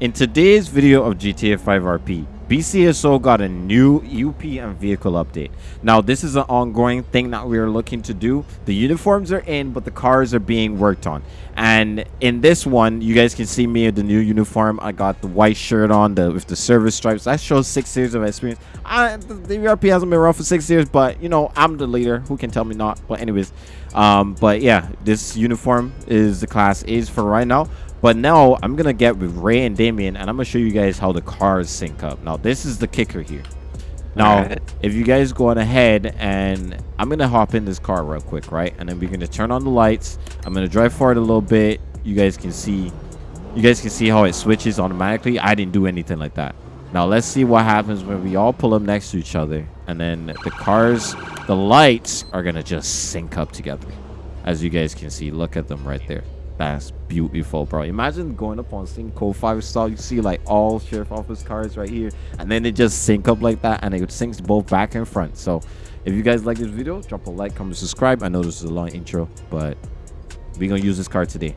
In today's video of GTA 5 RP, BCSO got a new UP and vehicle update. Now, this is an ongoing thing that we are looking to do. The uniforms are in, but the cars are being worked on. And in this one, you guys can see me in the new uniform. I got the white shirt on the with the service stripes. That shows six years of experience. I, the, the RP hasn't been around for six years, but you know, I'm the leader. Who can tell me not? But anyways, um, but yeah, this uniform is the class A's for right now. But now I'm gonna get with Ray and Damien, and I'm gonna show you guys how the cars sync up. Now this is the kicker here. Now, right. if you guys go on ahead and I'm gonna hop in this car real quick, right? And then we're gonna turn on the lights. I'm gonna drive forward a little bit. You guys can see, you guys can see how it switches automatically. I didn't do anything like that. Now let's see what happens when we all pull up next to each other, and then the cars, the lights are gonna just sync up together. As you guys can see, look at them right there. That's beautiful, bro. Imagine going up on Synco 5 star. You see like all sheriff office cars right here. And then it just sync up like that. And it syncs both back and front. So if you guys like this video, drop a like, comment, subscribe. I know this is a long intro, but we're going to use this car today.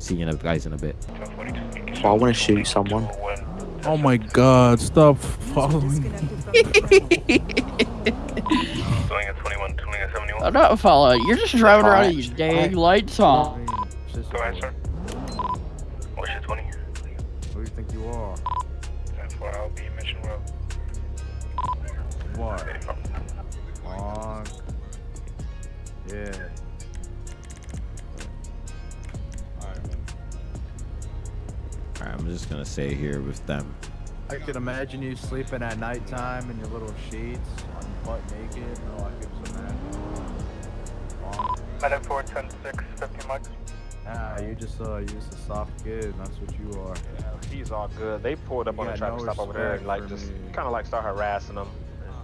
See you guys in a bit. Oh, I want to shoot someone. Oh my god, stop following me. I'm not following. You're just driving around with these dang lights on. Go ahead, sir. What's your 20? Who do you think you are? That's why I'll be Mission Road. What? On. Yeah. Alright, I'm just gonna stay here with them. I can imagine you sleeping at nighttime in your little sheets, butt naked. No, I can just imagine. Medic 410 50 mics. Nah, you just uh, you just a soft kid. That's what you are. Yeah, he's all good. They pulled up you on a traffic no stop over there and like just kind of like start harassing him.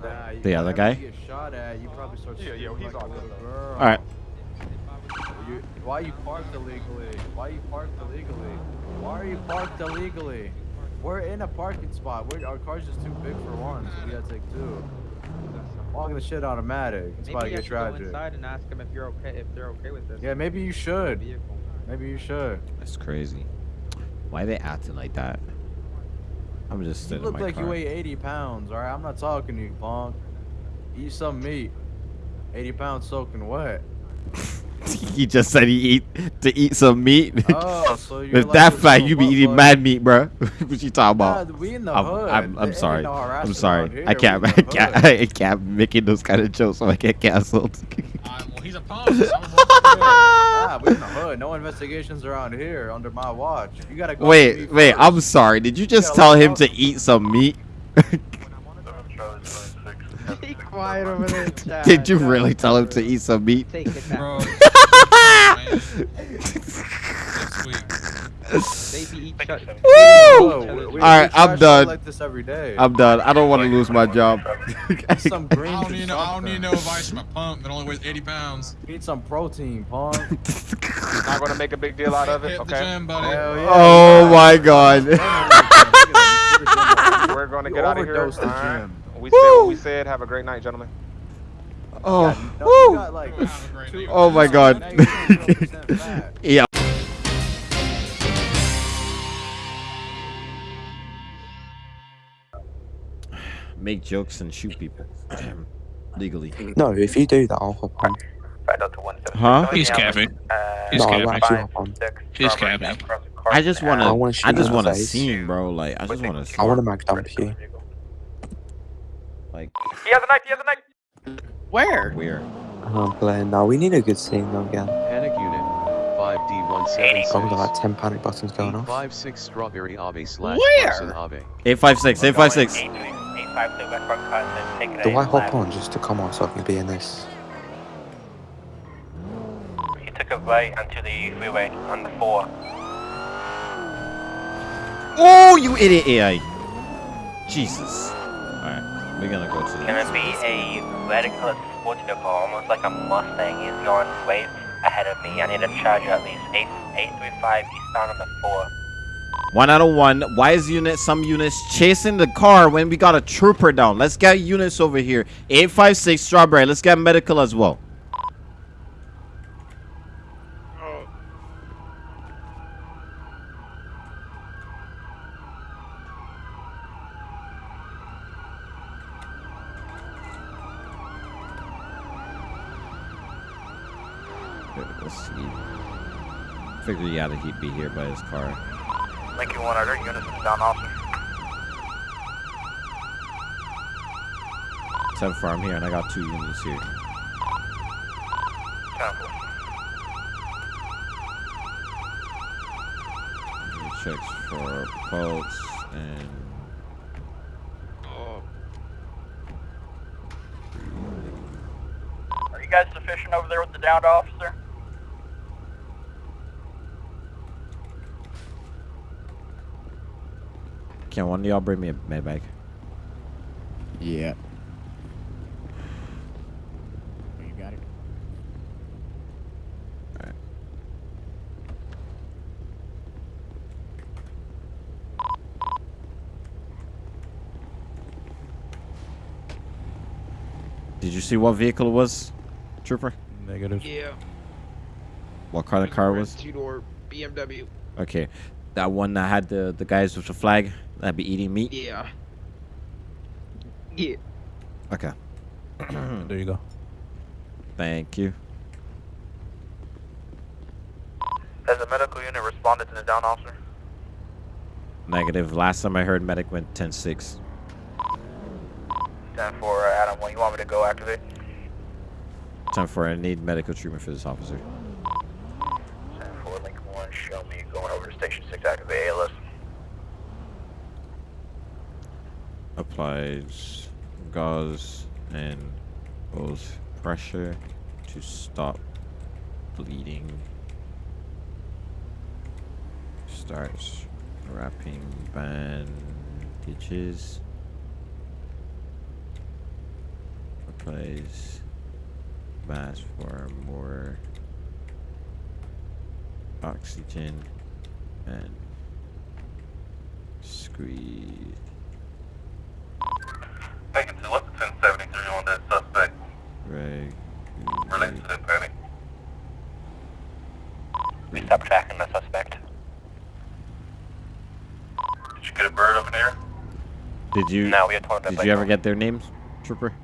Nah, the other guy. You get shot at, you probably start. Yeah, yo, he's like all good. Girl. All right. You, why you parked illegally? Why are you parked illegally? Why are you parked illegally? We're in a parking spot. We're, our car's just too big for one, so we gotta take two. Walking the shit automatic. It's maybe about to get tragic. Go inside and ask them if you're okay, if they're okay with this. Yeah, maybe you should. Maybe you should. That's crazy. Why are they acting like that? I'm just You look like car. you weigh 80 pounds, alright? I'm not talking to you, punk. Eat some meat. 80 pounds soaking wet. he just said he eat to eat some meat. Oh, so you're With like that fact, you be eating mad meat, bro. what you talking about? Nah, we in the I'm, hood. I'm, I'm sorry. No I'm sorry. I can't. I can't. I can't making those kind of jokes, so I get canceled. uh, well, he's a punk. Nah, we in the hood. No investigations around here under my watch. You gotta go. Wait, wait. i I'm sorry. Did you just you tell him to eat some meat? Be quiet over there, Chad. Did you really tell him to eat some meat? Take it back. Bro. Baby eat shut. Woo! Alright, I'm done. Like this every day. I'm done. I don't want to lose my job. some green I don't need no, I don't need no advice from a pump that only weighs 80 pounds. Need some protein, punk. Not gonna make a big deal out of it, Hit okay? The gym, buddy. Yeah. Oh my god. We're gonna get out of here. The right. gym. We said what we said. Have a great night, gentlemen. Oh, yeah, no, got, like, oh my god. yeah. Make jokes and shoot people legally. No, if you do that, I'll hop on. Huh? He's capping. He's no, capping. I'll actually hop on. He's capping. I just wanna, I, I, wanna I just wanna face. see him, bro. Like, I just wanna. I wanna mag dump you. Like. He has a knife. He has a knife. Where? Where? Oh, I'm playing now. We need a good scene though again. Panic unit. 5D176. Oh, we got like 10 panic buttons going off. 856 Strawberry Ave slash Where? Carson Ave. 856, 856. Do I hop on just to come on so I can be in this? He took a right onto the freeway on the 4. Oh, you idiot AI. Jesus. Alright, we're gonna go to Gonna be a red colored sports vehicle, almost like a Mustang. He's going way ahead of me. I need to charge you at least 8, 835 eastbound on the 4. One out of one. Why is unit some units chasing the car when we got a trooper down? Let's get units over here. 856 strawberry. Let's get medical as well. Oh. Let's he'd be here by his car. Lincoln 1 Other, units down officer. 10 4, I'm here, and I got two units here. 10 4. Checks for pulse and. Are you guys sufficient over there with the downed officer? Can one of y'all bring me a med bag? Yeah. You got it. Did you see what vehicle it was, Trooper? Negative. Yeah. What kind of car it was? Two door BMW. Okay, that one that had the the guys with the flag that be eating meat. Yeah. Yeah. Okay. there you go. Thank you. Has the medical unit responded to the down officer? Negative. Last time I heard medic went 10-6. 10 4, uh, Adam 1, you want me to go activate? 10 4, I need medical treatment for this officer. 10 4, Lincoln 1, show me going over to station 6, activate ALS. Applies gauze and both pressure to stop bleeding. Starts wrapping bandages. Applies mask for more oxygen and squeeze. Taken to what's 1073 on that suspect Right. related to the panic. We stopped tracking the suspect. Did you get a bird up in here? Did you? No, we had Did you ever get their names, Trooper?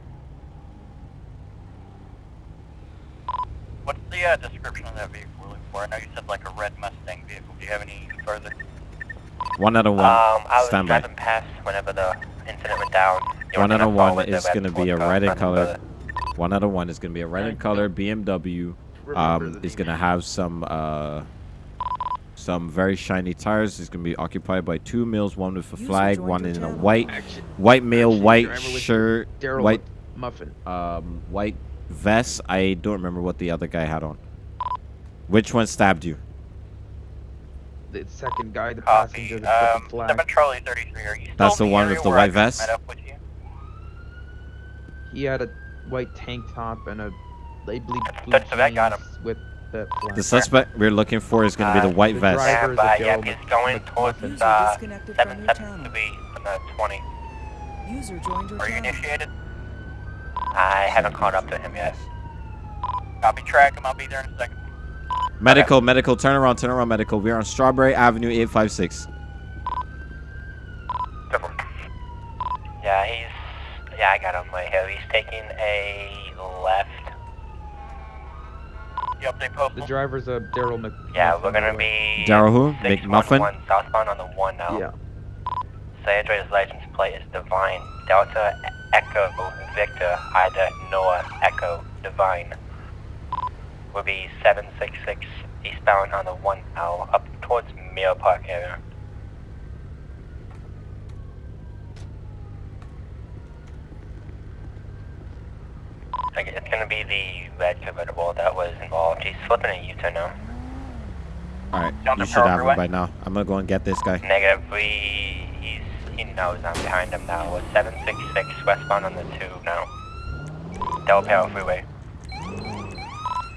What's the uh, description of that vehicle we're looking for? I know you said like a red Mustang vehicle. Do you have any further? One out of one. Um, I was Stand by. driving past whenever the incident went down. The One only out of one is going to be a red red color. One out of one is going to be a red in color BMW. Um, it's going to have some uh, some very shiny tires. It's going to be occupied by two males, one with a flag, one in a white white male, white driver with the shirt, white Muffin. um, white vest. I don't remember what the other guy had on. Which one stabbed you? The second guy, the passenger, the um, flag. Seven Charlie 33. Are you still That's the one with the where I white just vest? Met up with you? He had a white tank top and a light blue, blue That's the vet got jeans with the flag. The suspect we're looking for is going to be the Uh, white the vest. driver- Stand by. the Yeah, Daryl he's going Mc- towards Muffin. uh, disconnected from your 773 from the 20. User joined your Are you initiated? I haven't caught up to him yet. Copy track him. I'll be there in a second. Medical, medical, turn around, turn around, medical. We're on Strawberry Avenue 856. Yeah, he's. Yeah, I got him right here. Oh, he's taking a left. You update postal? The driver's a Daryl Mc. Yeah, Muffin, we're gonna by the way. be. Daryl who? 611 McMuffin? Southbound on the one now. Yeah. Sandra's license plate is Divine. Delta Echo Victor Ida Noah Echo Divine. Will be 766 eastbound on the one now up towards Mirror Park area. I think It's gonna be the red convertible that was involved. He's flipping a U-turn now. All right, you should have him by now. I'm gonna go and get this guy. Negative. We he's he knows I'm behind him now. It's 766 westbound on the two now. Del Perro Freeway.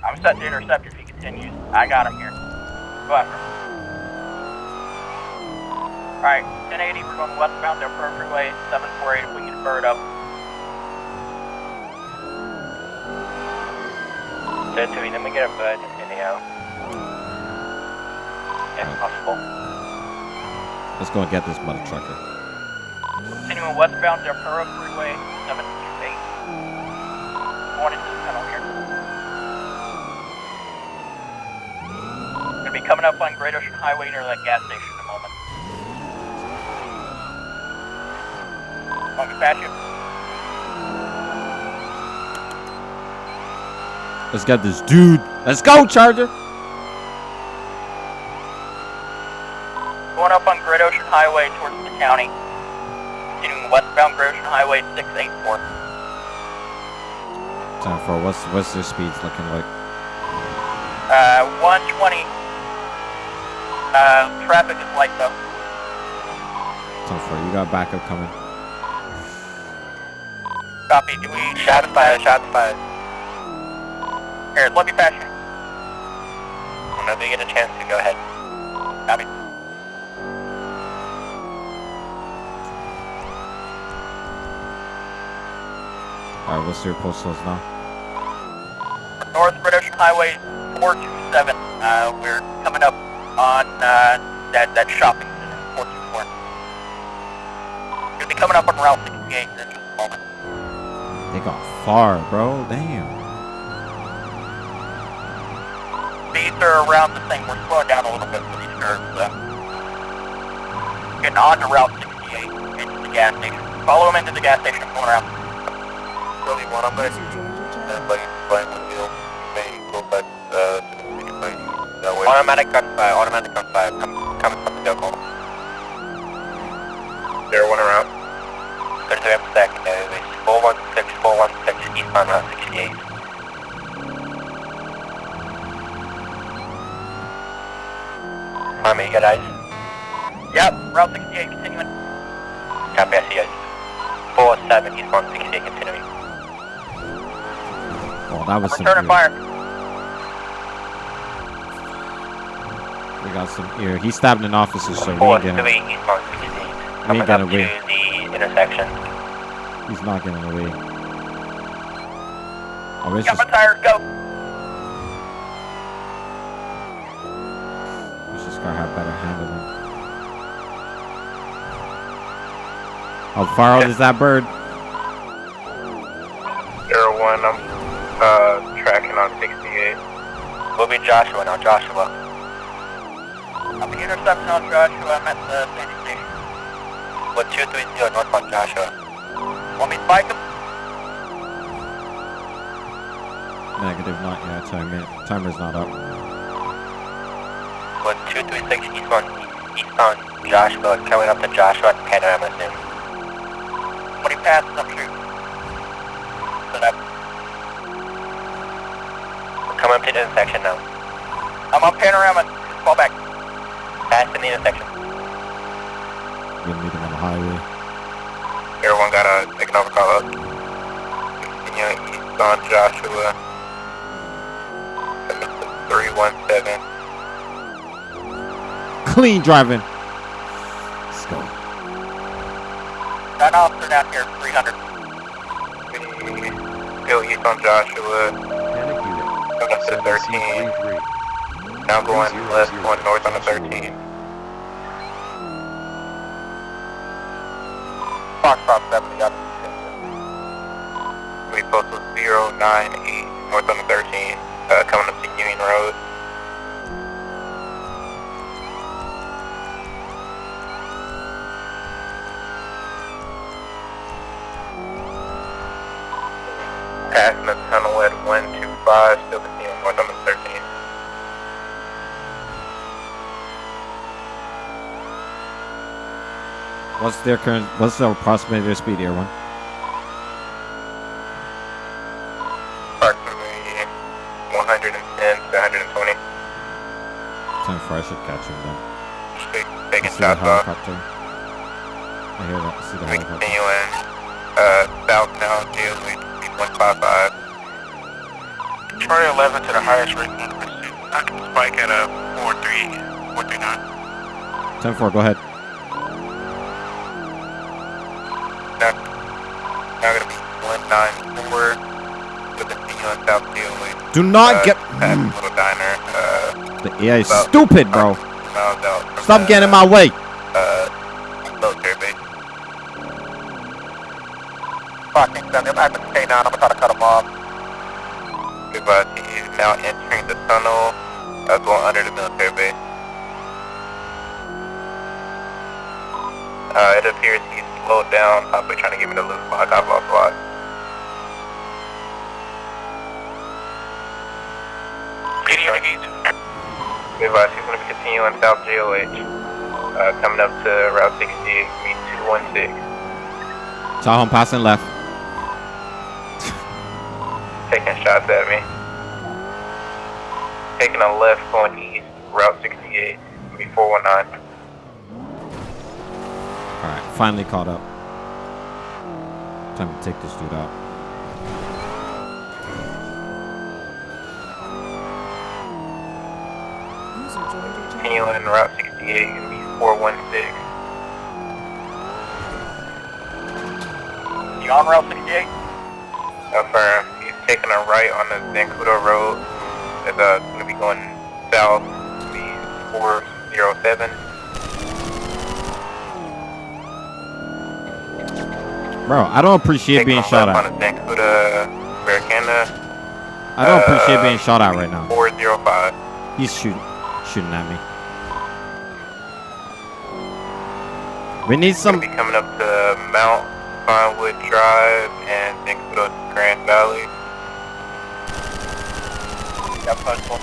I'm set to intercept if he continues. I got him here. Go after him. Alright, 1080, we're going westbound Del Perro Freeway, 748 if we can bird up. Said to me, let me get a bird anyhow. If possible. Let's go and get this mother trucker. Continuing westbound Del Perro Freeway, 728. Morning to the tunnel here. be coming up on Great Ocean Highway near that gas station in a moment. Me to pass you? Let's get this dude. Let's go, Charger. Going up on Great Ocean Highway towards the county. Continuing westbound Great Ocean Highway 684. Time for what's what's their speeds looking like? Uh, 120. Uh, traffic is light though. Time for you got backup coming. Copy. Do we shots fired? Shots fired. Here, let me pass you. Whenever you get a chance to go ahead. Copy. All right, what's your postals now? North British Highway 427. Uh, we're coming up on uh, that that shopping center 424. You'll be coming up on Route 68 in just a moment. They got far, bro. Damn. Are around the same. We're slowing down a little bit for these curves. So. Getting on to Route 68 into the gas station. Follow them into the gas station. I'm around. Really one. I'm going to everybody flying with you. May go back uh, to the city that way. Automatic gunfire. Automatic Army, you got eyes? Yep, Route 68 continuing. Copy, I see you. 47 eastbound 68 continuing. Oh, that was some. Return ear. fire. We got some ear. He stabbed an officer, so we Four, ain't getting. three, eastbound 68. We ain't Coming up getting to away. the intersection. He's not getting away. Oh, it's Got just, my tires, go! How far out is that bird? Zero one, I'm uh, tracking on 68. We'll be Joshua now, Joshua. I'm the interception on Joshua, I'm at the Sandy Station. What 230 northbound Joshua. Want me to bike him? Negative, not yet. Timer, timer's not up. What 236 eastbound, eastbound Joshua, coming up to Joshua at Panorama soon. When he passes, I'm. Set up. We're coming up to the intersection now. I'm on Panorama, just fall back. Passing the intersection. We'll meet him on the highway. Everyone got a economic call up. Continuing east on Joshua. 317. Clean driving. Let's go. Got an officer down here, 300. Go on Joshua. Up to 13. Now going left, going north on the 13. Foxtrot 70 up. We postal 098 north on the 13, uh, coming up to Union Road. What's their current? What's their approximate their speed here, one? Approximately 110 to 120. Time for I should catch him then. I Taking shots off. helicopter. I hear that. I see the helicopter. continuing uh, south now, daily 155. Charlie 11 to the highest rate in pursuit. I can spike at a 43, 439. 10-4, go ahead. Now, now gonna be 194 with the continue on south daily. Do not uh, get. The little diner. Uh, The AI is about stupid, bro. out from Stop the, getting in my way. uh, military base. Fucking send him. I have to K9. I'm gonna try to cut him off. Uh, he's now entering the tunnel That's going under the military base. Uh, it appears he's slowed down, possibly trying to get me to loose lock. I've lost lock. Be advised, he's going to be continuing south GOH. Uh, coming up to Route 68, meet 216. Tahoe passing left. Taking shots at me. Taking a left going east, Route 68, meet 419. All right, finally caught up. Time to take this dude out. Joined your Route 68, gonna be 416. You on Route 68? Affirm. He's taking a right on the Zancudo Road. It's uh, gonna be going south, be 407. Bro, I don't appreciate Taking being shot at. On the Zancudo Americana, I don't appreciate uh, being shot at right now. 405. He's shooting, shooting at me. We need some. Gonna be coming up to Mount Pinewood Drive and Zancudo Grand Valley. Yep, possible.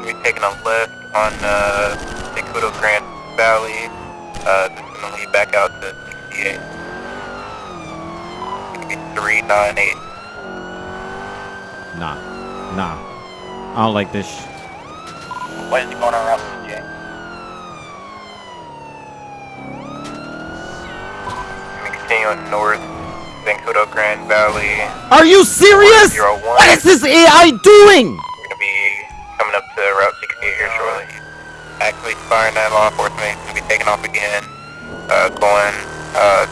We're taking a left on uh, Zancudo Grand Valley. Uh, this is gonna lead back out to 68. Gonna be 398. Nah, nah. I don't like this. sh- What is going on around 68? North, Zancudo Grand Valley. Are you serious? What is this AI doing? We're gonna be coming up to Route 68 here shortly. Actually firing that law enforcement. Gonna be taking off again. Uh, going uh,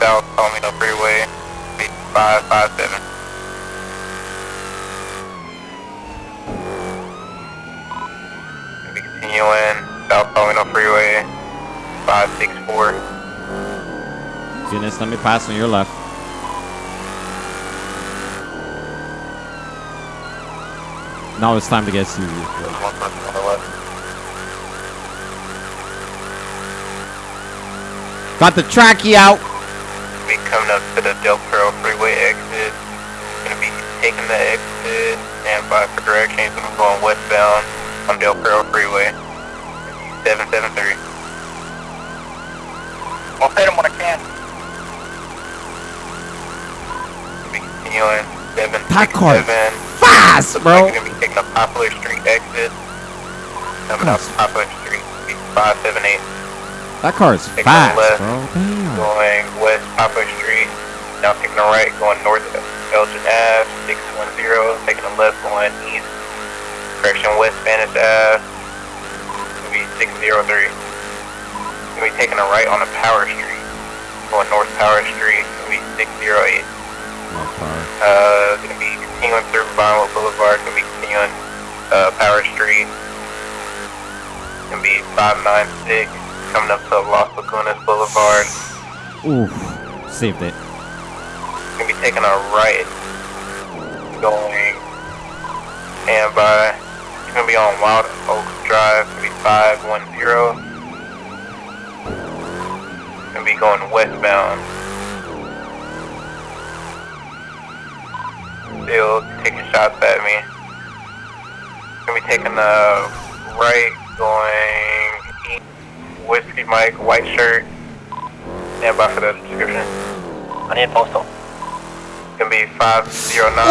south Palomino Freeway, 557. Gonna be continuing south Palomino Freeway, 564. Eunice, let me pass on your left. Now it's time to get serious. There's one the left. Got the trackie out. be coming up to the Del Perro Freeway exit. Gonna be taking the exit and by for directions. I'm going westbound on Del Perro Freeway. 773. I'll hit him when I can. Be 767. That car is fast, bro. you're gonna be taking a Poplar Street exit. Coming up Poplar Street. 578. That car is Taking fast, left. bro. Damn. going west Poplar Street, now taking a right going north of Elgin Ave, 610, taking a left going east, correction west Spanish Ave, gonna be 603. Gonna be taking a right on a Power Street, going north Power Street, gonna be 608. No car. Uh, gonna be continuing through Vinewood Boulevard, gonna be continuing uh, Power Street, gonna be 596, coming up to Los Lagunas Boulevard. Oof. Saved it. gonna be taking a right going and by it's gonna be on Wild Oats Drive, gonna be five one zero. Gonna be going westbound. Still taking shots at me. Gonna be taking the right going east. Whiskey Mike, white shirt. Stand by for the description. I need postal. Gonna be 509.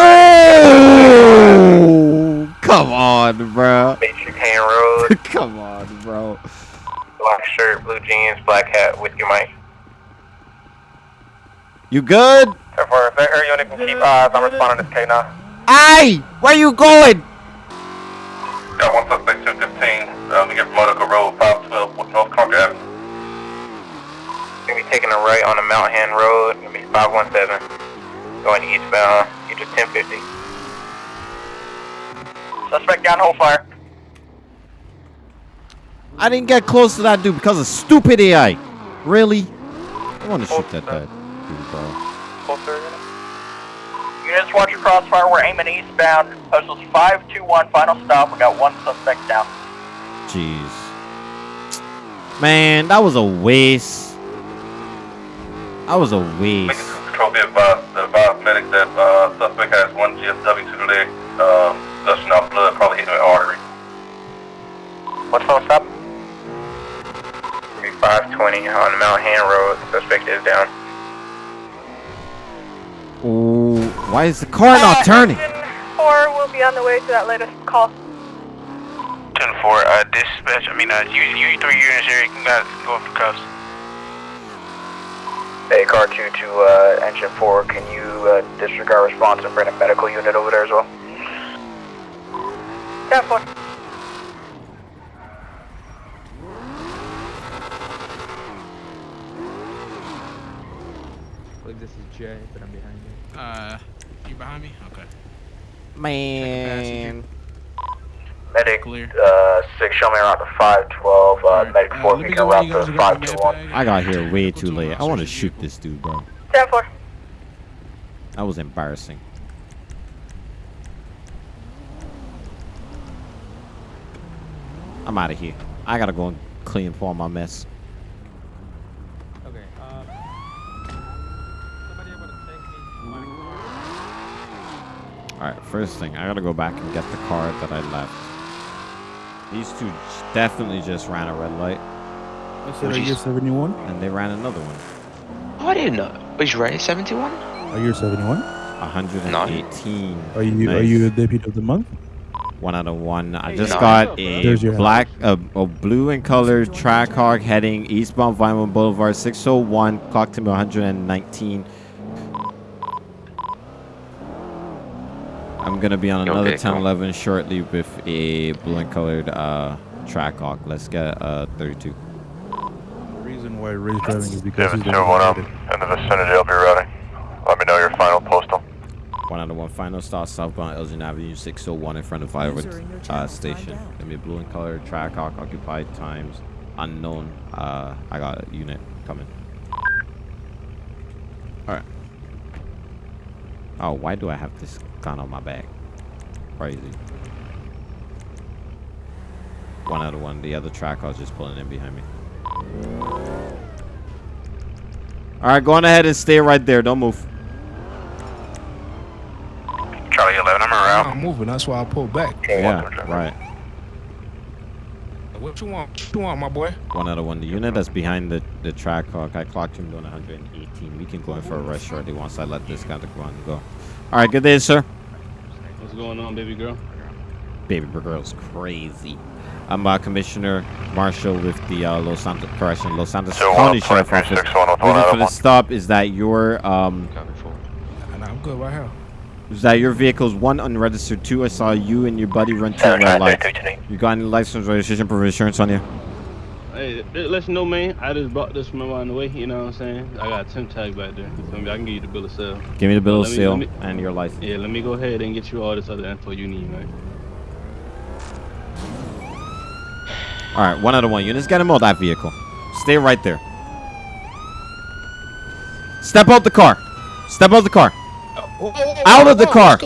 Oh, come on, bro. Matrix Hand Road. come on, bro. Black shirt, blue jeans, black hat, Whiskey Mike. You good? Therefore, if they're unit can keep eyes, I'm responding to K now. Aye, where you going? Got one suspect 215, um, we get Monaco Road, 512, North Concord Avenue. Gonna be taking a right on the Mount Haan Road, gonna be 517, going eastbound, east of 1050. Suspect down, hold fire. I didn't get close to that dude because of stupid AI. Really? I want to shoot that, that dude, bro. Closer, Units watch your crossfire. We're aiming eastbound. Postal's 521, final stop. We got one suspect down. Jeez. Man, that was a waste. That was a waste. Control be advised, advised medic that uh, suspect has one GSW to the leg, um, gushing out blood, probably hitting an artery. What's final stop? 520 on Mount Haan Road, suspect is down. Why is the car not turning? Four will be on the way to that latest call. 10 4, uh, dispatch, I mean, uh, you, you three units here, you can guys go for cuffs. Hey, car 2 to uh, engine 4, can you uh, disregard response and bring a medical unit over there as well? 10 4. I believe this is Jay, but I'm behind you. Uh, you behind me? Okay. Man. Medic uh, 6, show me around the 512, uh, medic 4, let we can go where route you to guys are gonna get 521. I got here way too late. I want to shoot this dude, bro. 10 4. That was embarrassing. I'm out of here. I gotta go and clean up all my mess. Okay, uh. Somebody able to take me to my Alright, first thing, I gotta go back and get the car that I left. These two definitely just ran a red light. I said, are you 71? And they ran another one. Oh, I didn't know. Was you ready? 71? Are you 71? 118. Are you are you a deputy of the month? One out of one. I just nice. got a black, a, a blue and colored Trackhawk heading eastbound Vinewood Boulevard, 601, clock to me 119. I'm gonna be on Okay, another cool. 1011 shortly with a blue and colored uh, Trackhawk. Let's get uh 32. The reason why race driving is because he's the 7 one I'm who did it. in the vicinity, I'll be routing. Let me know your final postal. One out of one. Final stop southbound Elgin Avenue, 601 in front of Vinewood User in your uh, station. timed out. Gonna be a blue and colored Trackhawk, occupied times unknown. Uh, I got a unit coming. All right. Oh, why do I have this gun on my back? Crazy. One out of one. The other track I was just pulling in behind me. All right, go on ahead and stay right there. Don't move. Charlie 11, I'm around. I'm moving. That's why I pulled back. Yeah, right. What you want? What you want, my boy? One out of one. The unit that's behind the, the Trackhawk, I clocked him doing 118. We can go in for a rush shortly once I let this guy to go on and go. All right, good day, sir. What's going on, baby girl? Baby girl's crazy. I'm uh, Commissioner Marshall with the uh, Los Santos correction, Los Santos So, County Sheriff Office. 361 with one Reason for the one. stop is that your um Nah, I'm good right here. is that your vehicle's one unregistered. Two, I saw you and your buddy run two red lights. You got any license, registration, proof of insurance on you? Hey, th- let you know, man. I just brought this from around the way. You know what I'm saying? I got a temp tag back there. You feel me? I can give you the bill of sale. Give me the bill of me- sale me- and your license. Yeah, let me go ahead and get you all this other info you need, man. All right, one out of one. Units, get him out that vehicle. Stay right there. Step out the car. Step out the car. Out of the car.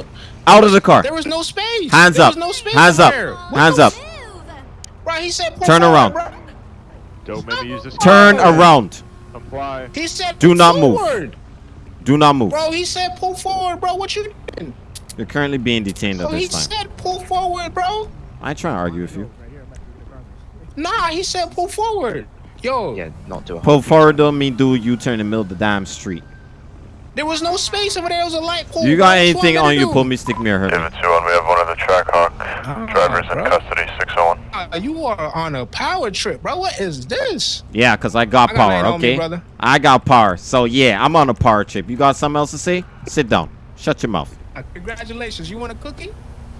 Out of the car. There was no space. Hands There up. was no space Hands up. nowhere. Hands up. Bro, he said Turn around. bro. Don't make me use this. Turn around. Comply. He said Do pull not move. Do not move. Bro, he said pull forward, bro. What you doing? You're currently being detained at Bro, he this time. said pull forward, bro. I ain't trying to argue with you. Nah, he said pull forward. Yo, Yeah, not do a Pull forward don't mean do a U-turn in the middle of the damn street. there was no space over there. It was a light pole. You got anything on you, pull me, stick me, or hurt me. David 2 we have one of the Trackhawk. Drivers in custody, 601. Uh, you are on a power trip, bro. What is this? Yeah, because I got I got power, nothing on me, okay? brother. I got power. So, yeah, I'm on a power trip. You got something else to say? Sit down. Shut your mouth. Uh, congratulations. You want a cookie?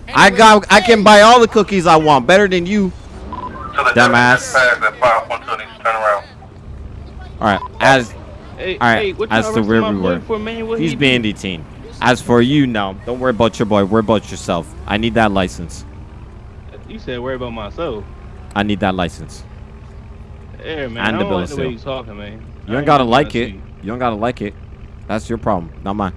I got. I can buy all the cookies I want. Better than you. So the Dumbass. Pass at 512 needs to turn around. All right. As Hey, all right. hey, as y'all to where we were, for, man? He's he being do? detained. As for you, no. Don't worry about your boy. Worry about yourself. I need that license. You said worry about myself. I need that license. Yeah, man. And I the don't bill like of the way sale. you talking, man. You ain't gotta like it. You don't gotta like it. That's your problem, not mine.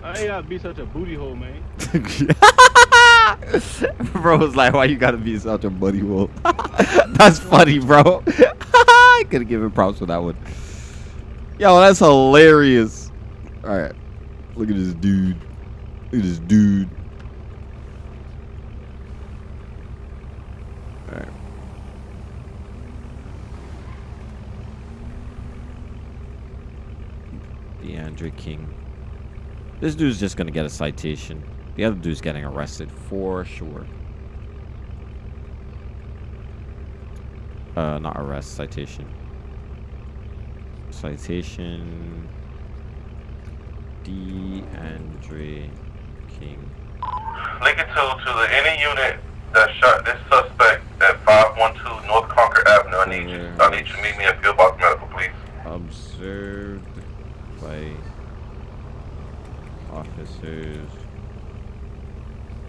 Why you gotta be such a booty hole, man? bro was like, why you gotta be such a buddy wolf? that's funny, bro. I could have given props for that one. Yo, that's hilarious. All right, look at this dude. Look at this dude. All right. DeAndre King. This dude's just gonna get a citation. The other dude's getting arrested for sure. Uh, not arrest, citation. Citation. DeAndre King. Lincoln 2 to the any unit that shot this suspect at 512 North Concord Avenue. I need you. Mm. I need you to meet me at Pillbox Medical, please. Observed by officers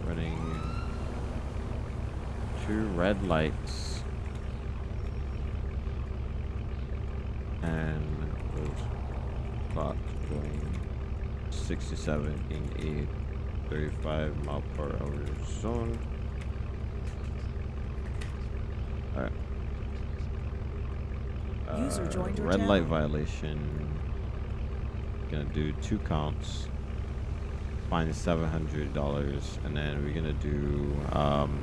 running two red lights and was clocked going 67 in a 35 mile per hour zone. Alright. User Uh, joined red light channel. violation. Gonna do two counts. Fine seven hundred dollars, and then we're gonna do um,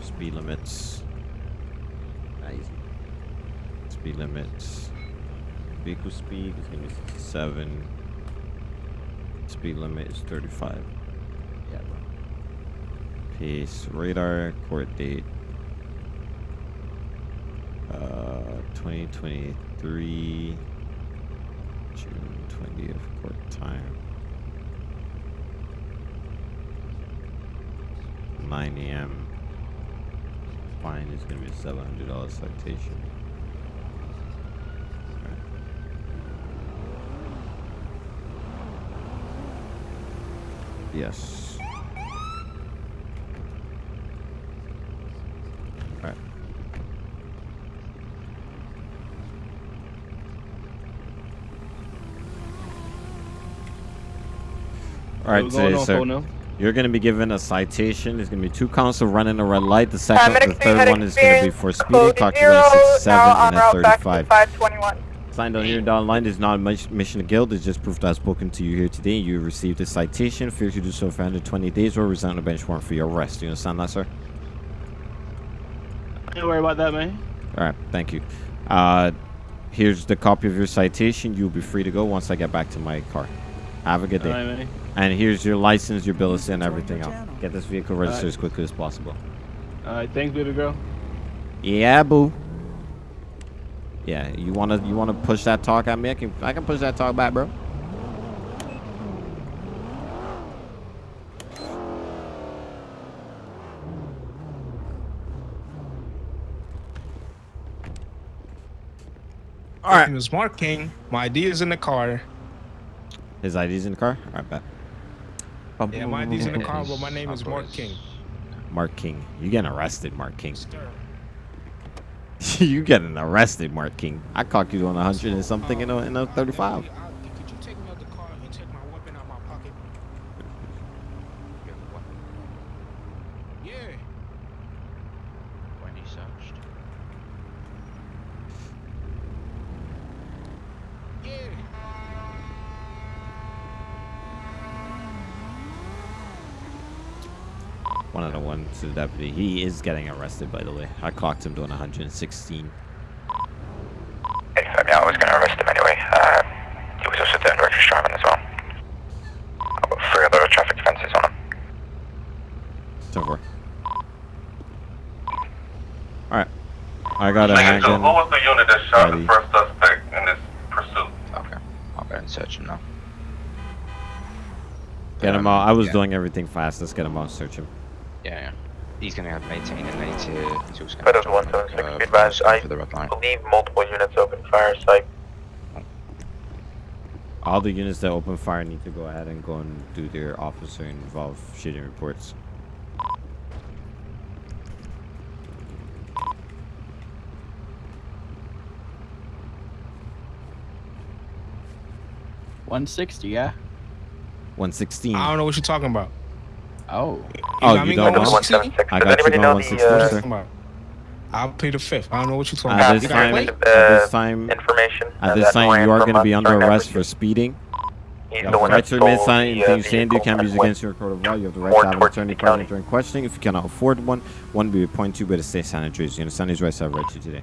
speed limits. Ah, easy. Speed limits. Vehicle speed is gonna be sixty-seven. Speed limit is thirty-five. Yeah, bro. Pace radar court date. Uh, 2023 June 20th court time 9 a.m. Fine is gonna be a $700 citation. Yes. Alright. All right, What's going so, on, sir, now? you're going to be given a citation. There's going to be two counts of running a red light. The second, medic the third one is going to be for speeding. code Clock zero, you at 67 and en a 35. 521. Signed on here and down line is not a mission to guild. It's just proof that I've spoken to you here today. You received a citation. Failure to do so for 120 days or resign a bench warrant for your arrest. Do you understand that, sir? Don't worry about that, man. All right, thank you. Uh, here's the copy of your citation. You'll be free to go once I get back to my car. Have a good day. All right, man. And here's your license, your bill of sale, and everything else. Get this vehicle registered right. as quickly as possible. All right, thanks, baby girl. Yeah, boo. Yeah, you wanna you wanna push that talk at me? I can I can push that talk back, bro. All right. My name is Mark King. My ID is in the car. His ID's in the car. All right, bet. Bum, yeah, my in the car, but my name is Mark King. Mark King. You getting arrested, Mark King. you getting arrested, Mark King. I caught you on a 100 and something in a, in a 35. Deputy. He is getting arrested, by the way. I clocked him doing 116. Anytime now, I was going to arrest him anyway. Uh, he was also doing reckless driving as well. I've got three other traffic offences on him. So far. All right. I got a Lincoln 2, who was the unit that shot Ready. the first suspect in this pursuit? Okay. I'll go and search him now. Get him out. I was doing everything fast. Let's get him out. Search him. Yeah, yeah. He's gonna have maintain and need to. He's also gonna But have one to seven six, uh, be advised, I for the red line. believe multiple units open fire site. All the units that open fire need to go ahead and go and do their officer involved shooting reports. One sixty, yeah. 116. I don't know what you're talking about. Oh. Oh, got you me don't going know? 116? I got you going 116, sir. I'll pay the fifth. I don't know what you're talking At about. this You got a time, plate? at this time, information. at this time, you are going to be under arrest for speeding. He's You have the the right to remain stole silent. uh, Anything you say and do can be used went against you in a court of law. You have the right to have an attorney present during questioning. If you cannot afford one, one will be appointed to by the state sanitors. You understand these rights I have read to you today.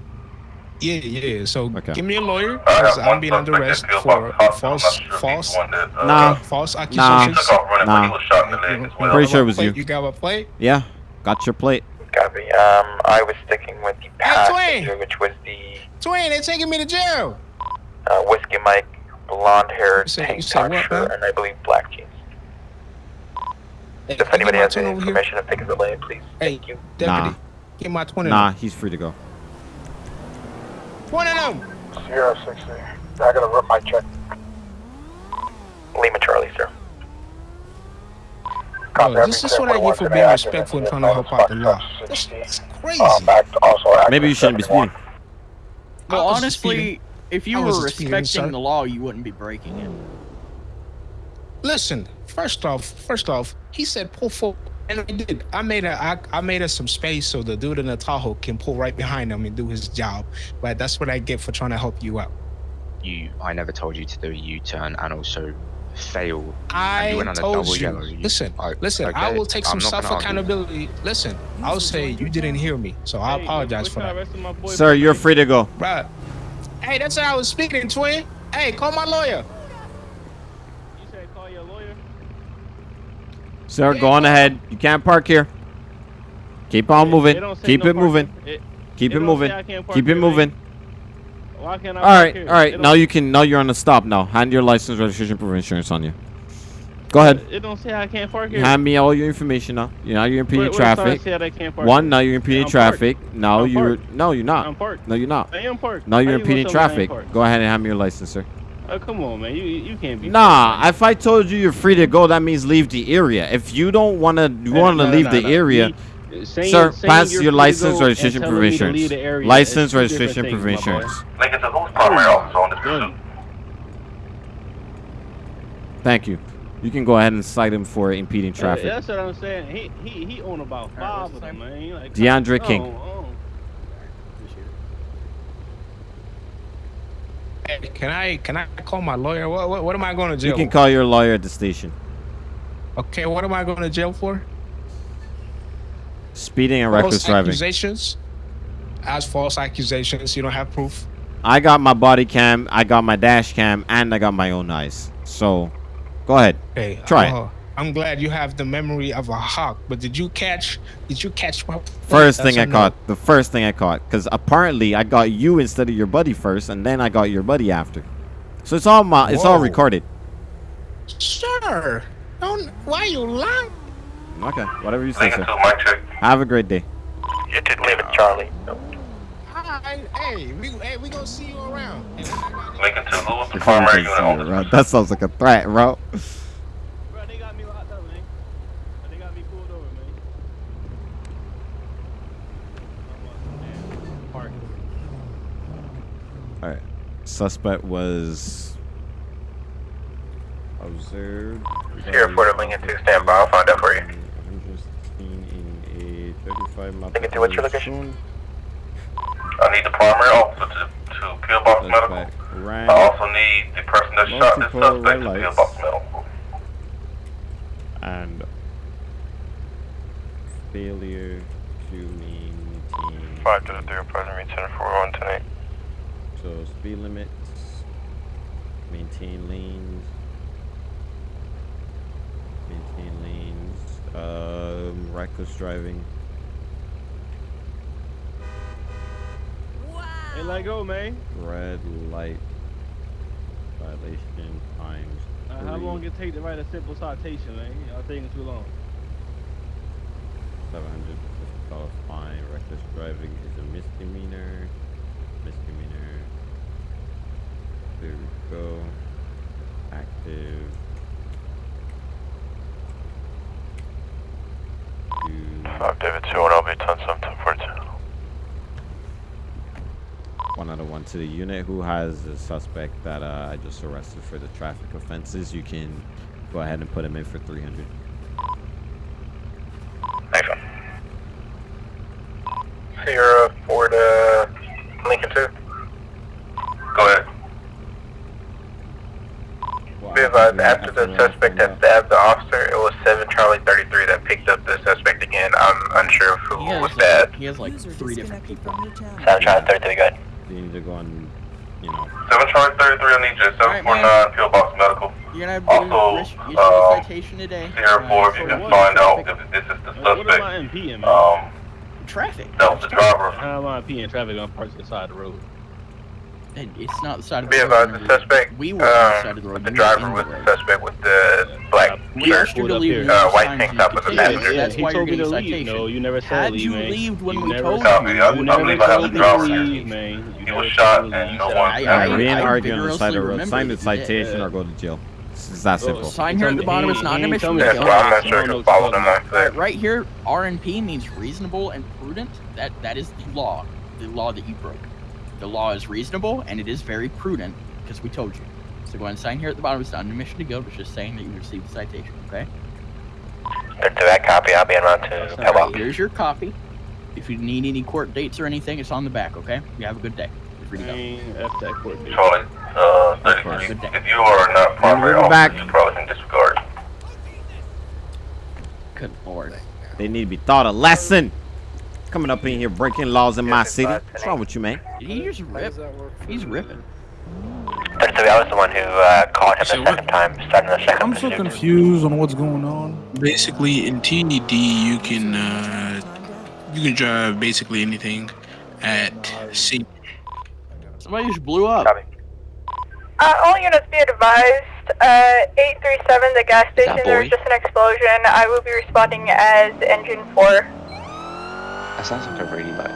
Yeah, yeah. So Okay. give me a lawyer because I'm being under arrest for false, false, Nah. false Nah. accusations. Nah. Pretty sure it was you. You got my plate? Yeah, got your plate. Copy. Um, I was sticking with the passenger, Twin. which was the Twin, they're taking me to jail. uh, whiskey Mike, blonde hair, tank top shirt, man? and I believe black jeans. Hey, If anybody has any over here? information, if they can relay it, please. Hey, Thank you. deputy, Nah. get my twin. Nah, he's free to go. One of them. Zero six three. I gotta rip my check. Lima Charlie, sir. Oh, this is what I get for being respectful and trying to help out the law. That's, that's crazy. Maybe you shouldn't be speeding. Well, I was just honestly, if you were was just speeding, respecting the law, you wouldn't be breaking it. Listen, first off, first off, he said pull forward, and I did. I made a, I, I made us some space so the dude in the Tahoe can pull right behind him and do his job. But that's what I get for trying to help you out. You, I never told you to do a U-turn and also fail. and I you went on a told double you. yellow. Listen, I- listen. I will take some self argue. accountability. Listen, I'll say you didn't hear me, so I apologize for that. Sir, you're free to go. Right. Hey, that's how I was speaking, twin. Hey, call my lawyer. Sir, go on ahead. You can't park here. Keep on moving. Keep no it moving. It- Keep it moving. say I can't park Keep it moving. Why can't I All right, all right. Now you can. Now you're on the stop. Now hand your license, registration, proof of insurance on you. Go ahead. It don't say I can't park here. Hand me all your information now. You now you're impeding Where- where does it traffic. say that I can't park One, now you're impeding I'm parked. traffic. Now I'm you're parked. no, you're not. I'm parked. No, you're not. I am parked. Now you're impeding tell me I ain't traffic. Go ahead and hand me your license, sir. Oh, come on, man. You you can't be. Nah, if I told you you're free to go, that means leave the area. If you don't wanna, you wanna nah, leave nah, the nah. area, Me- saying- sir, saying pass your license, registration, and proof of telling me to leave insurance. the License, registration, proof of things, my boy. insurance. Lincoln, so who's primary officer on this pursuit? Thank you. You can go ahead and cite him for impeding Yeah, traffic. That's what I'm saying. He he he own about five of them, man. He Like, DeAndre oh, King. oh. Hey, can I can I call my lawyer? What what, what am I going to jail? You can call your lawyer at the station. Okay, what am I going to jail for? Speeding and False reckless driving. accusations. As false accusations, you don't have proof. I got my body cam, I got my dash cam, and I got my own eyes. So, go ahead. Hey, Try it. Uh-huh. I'm glad you have the memory of a hawk, but did you catch? Did you catch my First thing I no. caught. The first thing I caught. Because apparently I got you instead of your buddy first, and then I got your buddy after. So it's all my, it's all recorded. Sir, don't. Why you lying? Okay, whatever you say, sir. to mic check. Have a great day. You did leave it, Charlie. Hi, hey, we hey, we gonna see you around. Hey, Lincoln to Lewis, the If I primary can unit see on you, this bro. That sounds like a threat, bro. Bro, they got me locked up, man. They got me pulled over, man. Park. All right. Suspect was observed. Sierra Porter, Lincoln 2, stand by. I'll find out for you. 116 in a 35 mile Lincoln 2, what's your location? I need the primary officer to, to Pillbox Medical. Suspect I also need the person that shot this suspect to Pillbox Medical. and failure to maintain. 5 to the 3, present return 401 tonight. So speed limits, maintain lanes, maintain lanes, um, reckless driving. Wow. Hey, let go, man. Red light violation times Uh, how three, long it take to write a simple citation, man? Y'all taking too long. seven hundred fifty dollar fine. Reckless driving is a misdemeanor. Misdemeanor. There we go. Active. Two, 5 David 2, and I'll be 10 7 42. one out of one to the unit who has the suspect that uh, I just arrested for the traffic offenses. You can Go ahead and put him in for 300. Nice one. Sierra Ford, uh, Lincoln 2. Go ahead. Be advised, after the suspect had stabbed the officer, it was 7 Charlie 33 that picked up the suspect again. I'm unsure of who He has was like, that. he has like three different people. 7 Charlie 33, good. So you need to go on, you know. 7 Charlie 33, I need you. 749 Pillbox Medical. You're gonna have Also, risk issue um, a citation today. Sierra uh, 4, if you can find out if this is the What, what am I suspect. impeding, man? Um, Traffic. that was the driver. How am I impeding traffic on parts of the side of the road? It's not the side of the road. advised, the suspect, We were on the side um, of the road. the driver was the the suspect with the black We shirt, asked you to leave. uh, no white signs tank you top could as a take. passenger. That's he why told you're me to getting leave. citation. No, you never said Had leave, you man. leaved when you we never told said- Copy. I- you I never believe I have told the me to driver. leave, man. You He was shot told me to and no one- said- I- Alright, we ain't arguing on the side of the road. Sign the remember you did. citation or go to jail. It's that simple. Sign here at the bottom. It's not He an ain't tell admission. me Yes, I'm not sure I if don't you know followed what him you're like Right, that. right here, RNP means reasonable and prudent. That that is the law, the law that you broke. The law is reasonable and it is very prudent because we told you. So go ahead and sign here at the bottom. It's not an admission to guilt. It's just saying that you received the citation. Okay. 32, that copy. I'll be en route to All right, here's your copy. If you need any court dates or anything, it's on the back. Okay. You have a good day. You're free to go. Man, F that court date. Charlie, uh, Of course. 33, if you are not primary we'll go back. officer, you probably can disregard. Good lord. They need to be taught a lesson. Coming up in here breaking laws in my city. What's wrong with you, man? Did he just rip? He's ripping. 32, I was the one who uh, caught him the second time, starting the second I'm so confused on what's going on. Basically, in TED, you can uh, you can drive basically anything at sea. Somebody just blew up. Copy. Uh, all units be advised. Uh, 837, the gas station, there was just an explosion. I will be responding as engine 4. That sounds like a really like.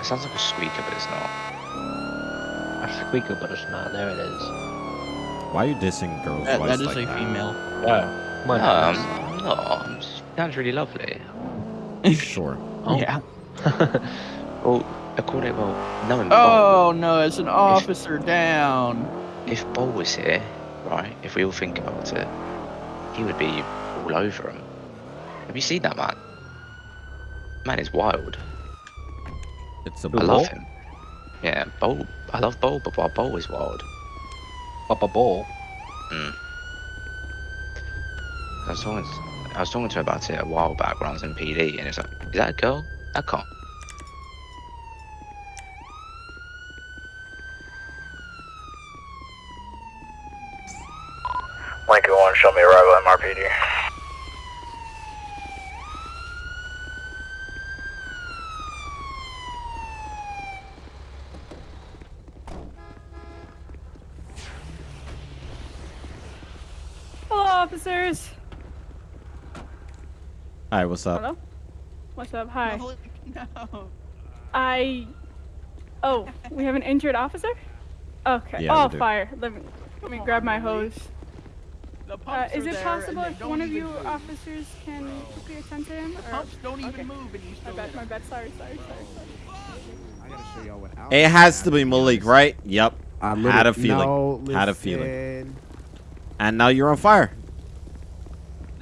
It sounds like a squeaker, but it's not. A squeaker, but it's not. There it is. Why are you dissing girls' That, voice that is like a that? female. Wow. My um, No, I'm, goodness. I'm not. I'm just, sounds really lovely. Sure. Oh. Yeah. Well, according well, knowing Oh, oh no, it's an officer down. If Bo was here, right? If we all think about it, he would be all over him. Have you seen that man? Man is wild. It's a I bull. love him. Yeah, Bo. I love Bo, but Bo- Bo is wild. Papa Bowl. Mm. I was talking. I was talking to her about it a while back when I was in PD, and it's like, is that a girl? I can't. Lincoln 1, show me arrival at MRPD. Hello, officers. Hi, what's up? Hello. What's up? Hi. No. I. Oh, we have an injured officer. Okay. Yeah, oh, fire. Let me let me grab my hose. The Uh, is it possible if one of you move. officers can quickly attend to him? The or- pumps don't even okay. move, and you My still. bad. My bad. Sorry. Sorry. Sorry. sorry. It has to be Malik, right? Yep. I Had a feeling. no, Had a feeling. And now you're on fire.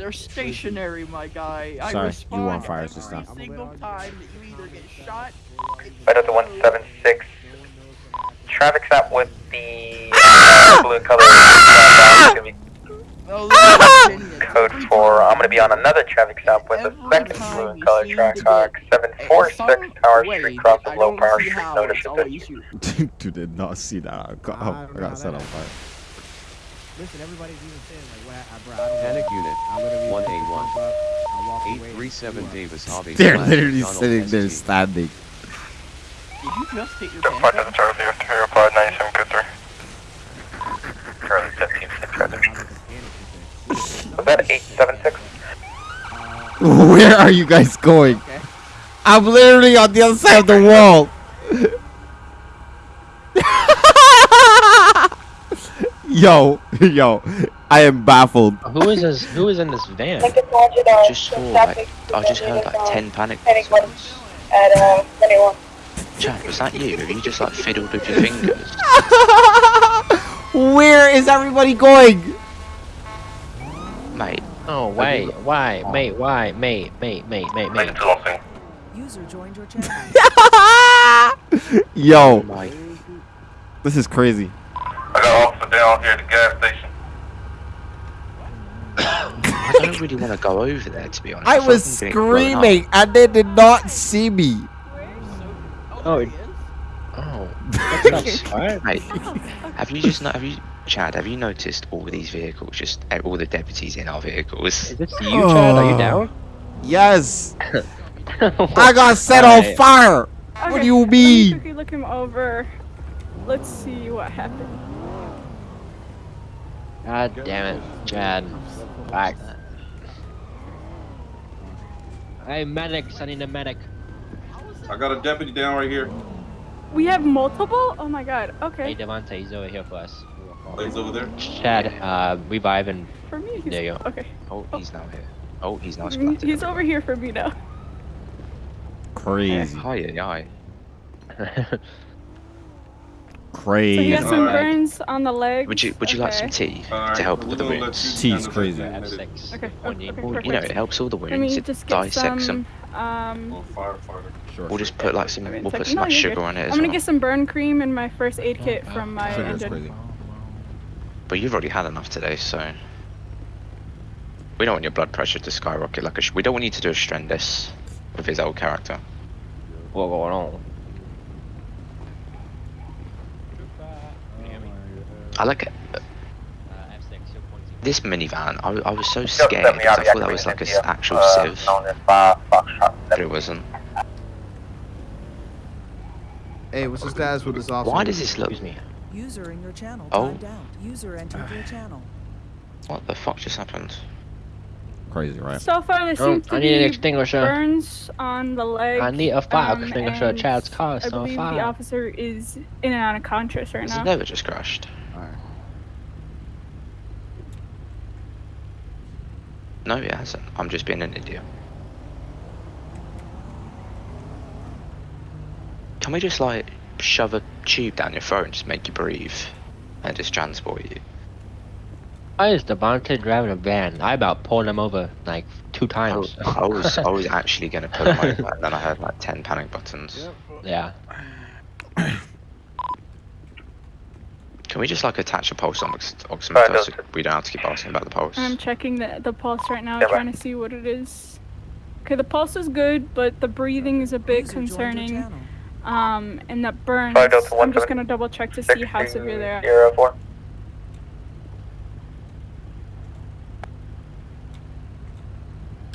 They're stationary, my guy. I Sorry, you respond on fire this every time. single time that you either get shot. Right up to 176. Traffic stop with the uh, blue color. uh, gonna Code 4. I'm going to be on another traffic stop with the second blue and color track car 746 Power Street, cross of Low Power Street. Notice it. Dude, did not see that. Oh, I got set on fire. Listen, everybody's even saying like, well, I, bro, I don't Panic know. unit, I literally 181. jump up, I walk away, 837 Davis Hobby. They're literally Donald sitting there SG. standing. Did you just hit your Report to the Charlie, you replied 97 code 3. Charlie 15 6 right there. Was that 876? Where are you guys going? I'm literally on the other side of the wall. Yo, yo, I am baffled. Who is this? Who is in this van? I just saw like I just heard like ten panic buttons. At uh, 21. Chad, was that you? Have you just like fiddled with your fingers? Where is everybody going? Mate. Oh, Have wait, why, mate, why, mate, mate, mate, mate, mate. User joined your channel. Yo, My this is crazy. I got officer down here at the gas station. I don't really want to go over there to be honest. I was like I'm getting blown up. screaming and they did not see me. Oh, Oh, that's fine. mate. Have you just not? Have you, Chad? Have you noticed all these vehicles? Just uh, all the deputies in our vehicles. Is this you, Chad? Are you Oh. down? Yes, I got set on Alright. fire. What do you mean? Let me mean? quickly look him over. Let's see what happened. God damn it, Chad. Back. Hey, medics, I need a medic. I got a deputy down right here. We have multiple? Oh my god. Okay. Hey, Okay. Devontae, he's over here for us. Oh, he's over there? Chad, uh, revive and For me, he's there you go. okay. Oh, he's now here. Oh, he's not Mm, splattered. He's over here for me now. Crazy, Hi, Hi, yeah, So he crazy. has some Alright. burns on the legs. Would you Would you like some tea Alright, to help with the gonna let wounds? you Tea's handle crazy. F6. Okay, on okay, you. okay, Well, you know, it helps all the Let me wounds. It just get dissects them. some. Um, Oh. Sure. We'll just put like some. Wait We'll put some No, like you're sugar good. on it I'm gonna well. get some burn cream in my first aid kit from my Sure, that's engine. crazy. But you've already had enough today, so. We don't want your blood pressure to skyrocket like a. Sh- we don't want you to do a Strendis with his old character. What going on? I like it. Uh, F6, you're pointing. This minivan, I, I was so scared because I thought that was like an actual uh, Civ, Known as Five Foxtrot. but it wasn't. Hey, what's the status with this officer? Why does this look? Excuse me. User in your channel Oh. timed. User entered your channel. What the fuck just happened? Crazy, right? So far, there Oh, seems to I need an extinguisher. burns on the leg. I need a fire um, extinguisher. and Chad's car is I on believe the officer is in and out of conscious right Has now. it never just crashed? No, it hasn't. I'm just being an idiot. Can we just like shove a tube down your throat and just make you breathe and just transport you? Why is Devontae driving a van? I about pulled him over like two times. was, I was, I was actually gonna pull him over, and then I heard like ten panic buttons. yeah. Can we just like attach a pulse ox- Alright, oximeter so we don't have to keep asking about the pulse? I'm checking the the pulse right now, Yeah, trying to see what it is. Okay, the pulse is good, but the breathing is a bit User concerning. Um, and that burns. Five I'm just gonna double check to see how severe they are. Zero four.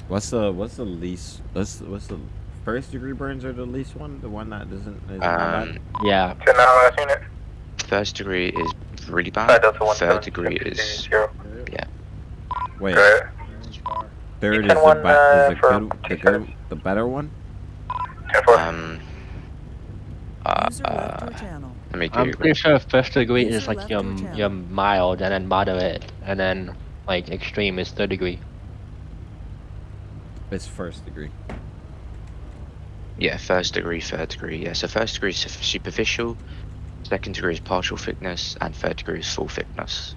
What's the what's the least? What's what's the first degree burns are the least one? The one that doesn't. Is not? Um, Yeah. Ten nine last unit. First degree is really bad. Third degree is yeah. Wait, Good. third is the, one, ba- uh, is the good, the good, the better one. Um. Uh, User left uh, your let me I'm pretty sure first degree is like left your your channel. mild, and then moderate, and then like extreme is third degree. It's first degree. Yeah, first degree, third degree. Yeah, so first degree is superficial, second degree is partial thickness, and third degree is full thickness.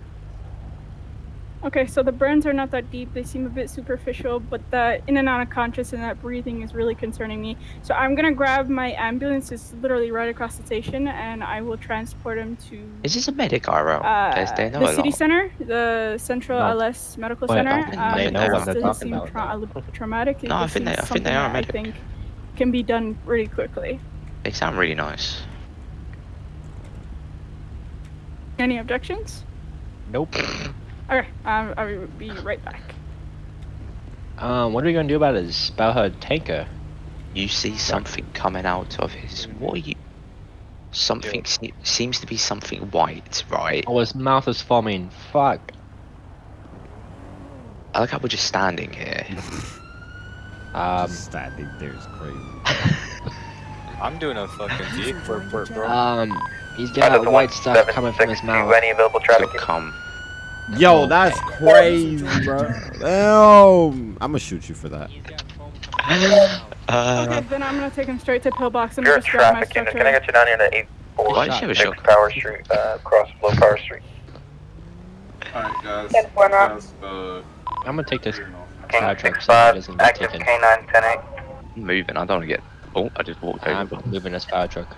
Okay, so the burns are not that deep. They seem a bit superficial, but the in and out of conscious and that breathing is really concerning me. So I'm gonna grab my ambulance. It's literally right across the station, and I will transport him to Is this a medic IRL? uh, they know the city lot. center, the Central No. LS Medical Wait, Center. I think they Um, know what they're talking about, tra- traumatic. No, I think they- seems I think they are a medic. I think can be done really quickly. They sound really nice. Any objections? Nope. Okay, um, I will be right back. Um, what are we gonna do about his about her tanker? You see something coming out of his. What are you? Something se- seems to be something white, right? Oh, his mouth is foaming. Fuck. I like how we're just standing here. Um, Just standing there is crazy. I'm doing a fucking vehicle report, bro. um, he's Five got Delta white stuff coming from his mouth. Any available traffic? You'll come. Yo, that's crazy, bro. Damn. I'm gonna shoot you for that. Uh, Okay, then I'm gonna take him straight to Pillbox and Pure just grab my traffic unit. structure. Can I get you down here to eight four Why does she have a six shotgun? Power Street, uh, across Low Power Street? Alright, guys. Ten four now. guys uh, I'm gonna take this King fire truck. six so it five, doesn't get active taken. K9 10 8. I'm moving. I don't want to get. Oh, I just walked I'm moving this fire truck.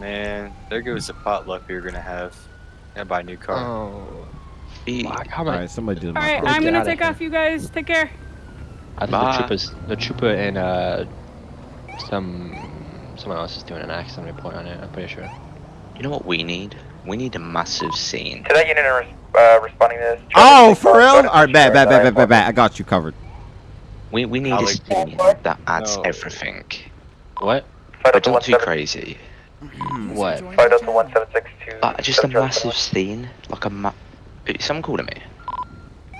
Man, there goes the potluck we were gonna have. Gonna buy a new car. Oh. Fuck, how Alright, somebody did All my. I'm gonna outta take here. off. You guys take care. I think Bye. the troopers, the trooper and uh, some someone else is doing an accident report on it. I'm pretty sure. You know what we need? We need a massive scene. To that unit res- uh, responding to this. Oh, for real? Alright, bad, bad, bad, bad, bad, bad. I got you covered. We we need a scene that adds No. everything. What? But don't too crazy. What? Five Delta 1762. Uh, just a massive scene, like a ma- Is Someone calling me?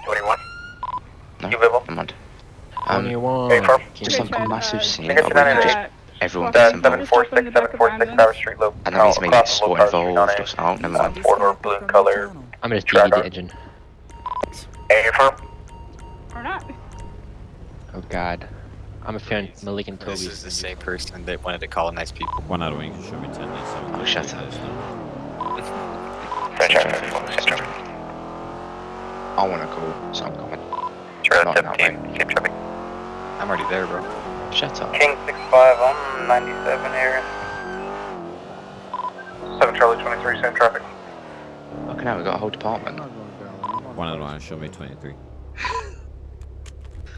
21. No, You Vivo? never mind. Um, Twenty-one. just like a massive uh, scene. Fingers of to where that just Uh, everyone That's gets That's involved. 746, 746 Power Street Loop. And that means maybe across the SWAT low car involved. street Or, so- oh, never mind. a four-door blue color. I'm gonna Track DD the on. engine. A firm. Or not. Oh God. I'm a fan of Malik and Toby. This is the same person that wanted to colonize people. One out of wing. Show me 10 days. Oh, shut up. Same traffic, same traffic. I want to go, so I'm coming. Charlie Not 17, same traffic. I'm already there, bro. Shut up. King 65 on 97 here. 7 Charlie 23, same traffic. Fucking hell, we got a whole department. One out of one. Show me 23.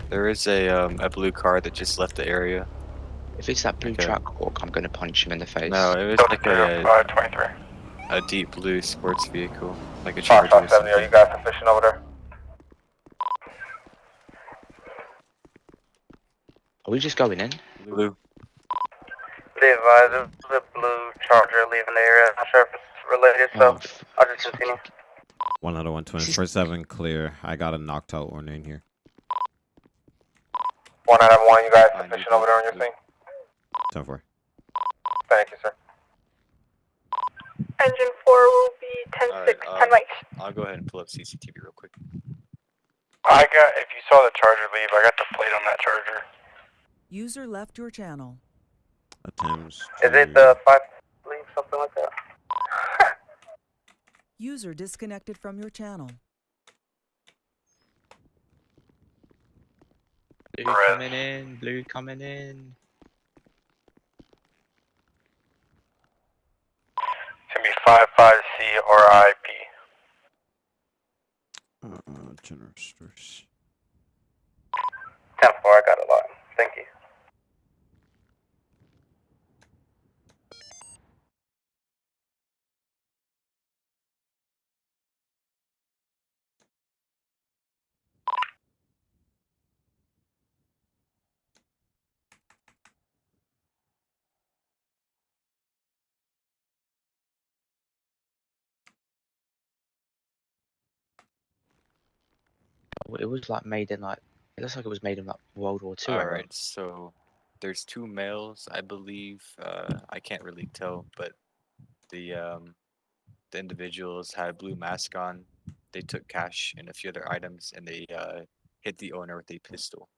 There is a um, a blue car that just left the area. If it's that blue Okay. Trackhawk, I'm gonna punch him in the face. No, it was like a, 23. a deep blue sports vehicle, like a Fox Charger. or 70, are you guys sufficient over there? Are we just going in? Blue. Be advised, there's a blue charger leaving the area. Not sure if it's related, so Oh, f- I'll just continue. One out of one. 24 7 clear. I got a knocked out one in here. One out of one, you guys Fine, sufficient over there on your scene? 10 4. Thank you, sir. Engine 4 will be 10 Alright, 6, um, 10 right. I'll go ahead and pull up CCTV real quick. I got, if you saw the charger leave, I got the plate on that charger. User left your channel. Attempts. Is it to- the 5 leave, something like that? User disconnected from your channel. Blue Red. coming in, blue coming in. It's gonna be 55C or IP. Uh, uh, general stores. 10 4, I got a lot. Thank you. It was like made in like. It looks like it was made in like World War Two. All era. right, so there's two males, I believe. Uh, I can't really tell, but the um, the individuals had a blue mask on. They took cash and a few other items, and they uh, hit the owner with a pistol.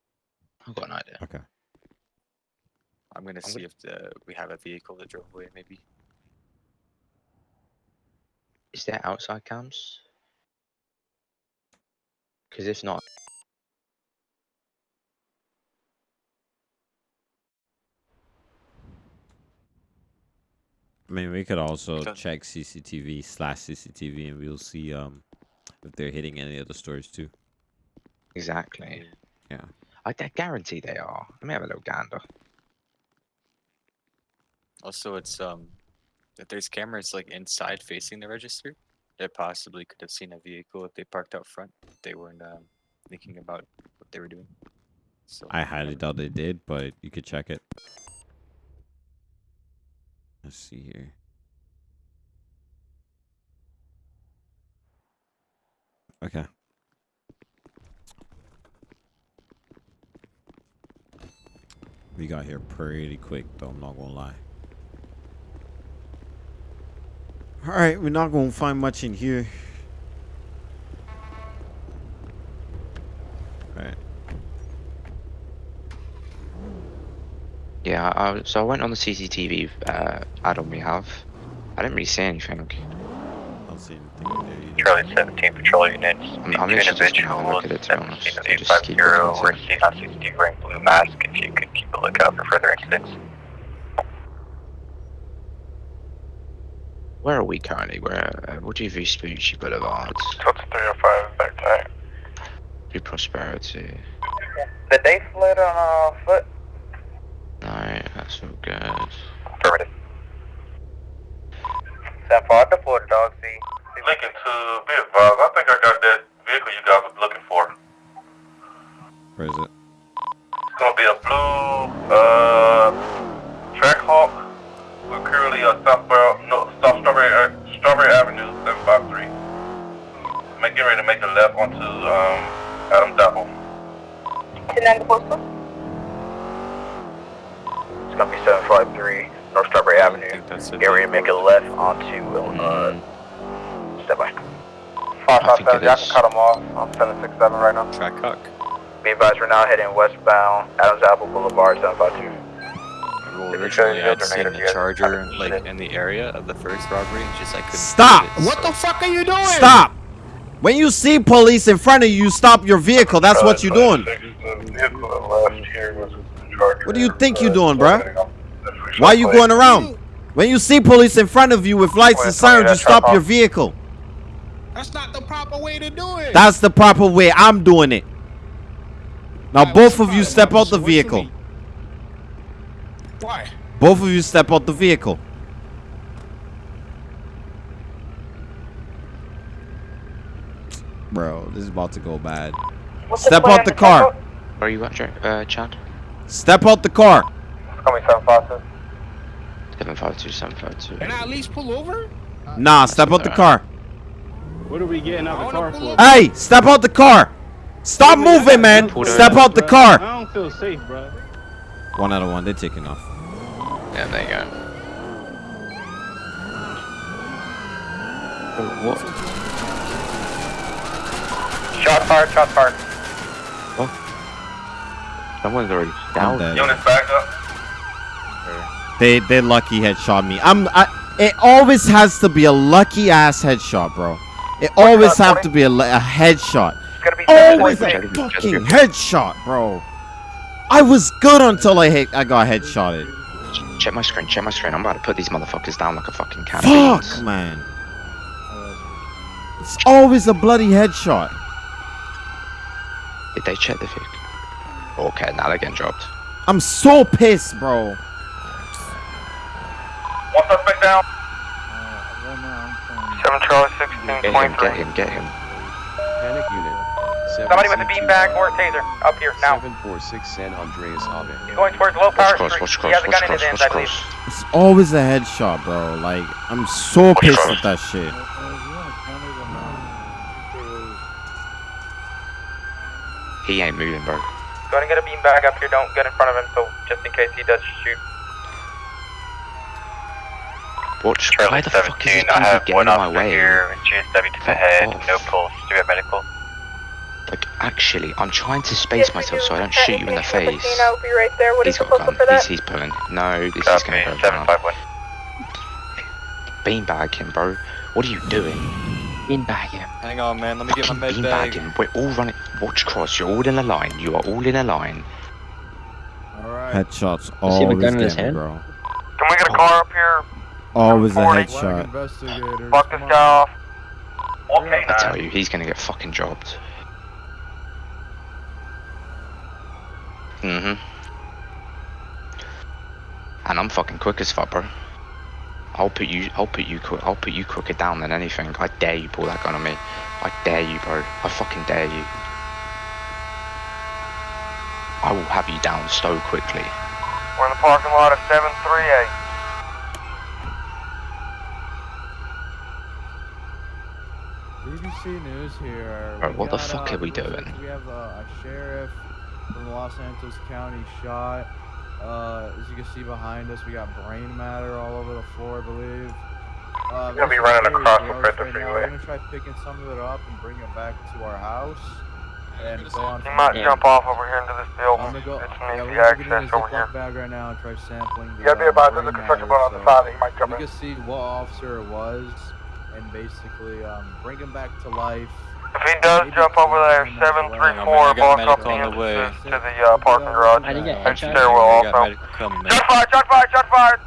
I've got an idea. Okay. I'm gonna I'm see if the, we have a vehicle that drove away, maybe. Is there outside cams? Because if not, I mean, we could also Okay. check CCTV slash CCTV and we'll see um if they're hitting any of the stores too. exactly. Yeah. I I guarantee they are. Let me have a little gander. Also, it's um, if there's cameras like inside facing the register, they possibly could have seen a vehicle if they parked out front. They weren't um, thinking about what they were doing. So I highly doubt they did, but you could check it. Let's see here. Okay. We got here pretty quick, though. I'm not gonna lie. All right, we're not gonna find much in here. All right. Yeah, I, so I went on the CCTV uh, add-on we have. I didn't really see anything. I'll see. Charlie 17 patrol units. I'm, The I'm two just gonna have a look individuals, at it to be honest. 17 Just keep 850 looking were into it. seen on CCTV wearing blue mask. If you could keep a lookout for further incidents. Where are we currently? Where? Uh, what do you Vespucci Boulevard? Total 305 back time. Do Prosperity? The day slid on uh, foot. No, that's all good. Affirmative. 7-5 to Florida, dog. See. Lincoln to be advised, I think I got that vehicle you guys were looking for. Where is it? It's gonna be a blue, uh, Trackhawk. We're currently at Southborough, no, South Strawberry, uh, Strawberry Avenue, 753. Make, get ready to make a left onto, um, Adams Apple. Ten postal. It's gonna be 753 North Strawberry Avenue. Get ready to make a left onto, uh, step by. I think it is. cut them off. I'm 767 right now. Trackhawk. Be advised, we're now heading westbound, Adams Apple Boulevard, 752. Well, If you show originally your I'd seen the charger like in the area of the first robbery, just I couldn't. Stop! find it, What the fuck are you doing? Stop! When you see police in front of you, you stop your vehicle. That's what you're doing. What do you think you're doing, bruh? Why are you going around? When you see police in front of you with lights and sirens, you stop your vehicle. That's not the proper way to do it. That's the proper way. I'm doing it. Now both of you step out the vehicle. Why? Both of you step out the vehicle. Bro, this is about to go bad. What's Step plan out the car. Where are you at, Jack? Uh, Chad? Step out the car. It's gonna 752. 752, 752. Can I at least pull over? Nah, step out the car. What are we getting out the car for? Hey, step out the car. Stop moving, man. Step out the car! I don't feel safe, bro. One out of one. They're taking off. Yeah, there you go. What? Shot fired, shot fired. Oh. Someone's already down. dead. Units back up. They they lucky headshot me. I'm I. It always has to be a lucky ass headshot, bro. It always have to be a, a headshot. Be Always a fucking headshot, bro. I was good until I hit. I got headshotted. Check my screen, check my screen. I'm about to put these motherfuckers down like a fucking can of Fuck, beans. man. It's always a bloody headshot. Did they check the vehicle? Okay, now they're getting dropped. I'm so pissed, bro. One suspect down. Seven Charlie Get 16, him, 23. get him, get him. Panic unit. Somebody with a beanbag or a taser up here now. 746 San Andreas Ave. He's going towards Low Watch Power cross, Street. watch He has a watch gun in his cross, hands, I believe. It's always a headshot, bro. Like I'm so pissed at that shit. He ain't moving, bro. Go ahead and get a beam beanbag up here. Don't get in front of him, so just in case he does shoot. Watch, Charlie why the fuck is he 17, I have getting in one my officer way? here, GSW to the head, off. no pulse, do we have medical? Like, actually, I'm trying to space myself so I don't shoot you in the face. I'll be right there. What He's is the got a gun. for that? He's, he's pulling. No, this is gonna go down. Beanbag him, bro. What are you doing? Beanbag him. Hang on, man. Let me get my med bag. him. We're all running. Watch cross. You're all in a line. You are all in a line. All right. Headshots Does he have a always gun in his hand? bro. Can we get a car up here? Always a Forty. headshot. Investigators. Block this guy off. Okay, I tell you, he's gonna get fucking dropped. Mm-hmm. And I'm fucking quick as fuck, bro. I'll put you, I'll put you, quick, I'll put you quicker down than anything. I dare you pull that gun on me. I dare you, bro. I fucking dare you. I will have you down so quickly. We're in the parking lot of 738. BBC News here. Bro, We what the fuck uh, are we doing? We have a, a sheriff from Los Santos County shot. Uh, as you can see behind us, we got brain matter all over the floor, I believe. Uh, Gonna be running across the gross Fifth right now. Freeway. We're gonna try picking some of it up and bring it back to our house. And go on. You from might there. jump off over here into this building. I'm gonna go. It's yeah, an we're easy gonna get in access over here. bag right now and try sampling. The, You gotta be uh, advised, there's a construction matter, burn on the so side that you might jump we in. can see what officer it was, and basically um, bring him back to life. If he does jump over there, 734, block off the entrances to the uh, parking garage. I didn't get And headshot. stairwell also. medical coming, man. Shot fired, shot fired, shot fired!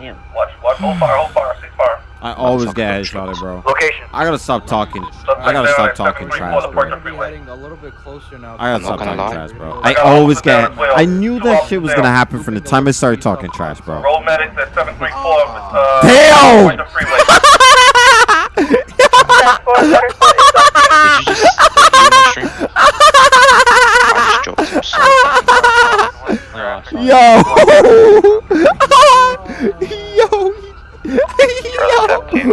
Damn. Watch, watch, hold fire, hold fire, cease fire. I always get headshotted, bro. Location. I gotta stop talking. I gotta stop talking trash, bro. Getting a little bit closer now. I gotta stop talking trash, bro. I always get. I knew that shit was gonna happen from the time I started talking trash, bro. Roll medics at 734, uh, Damn! Yo! Yo! W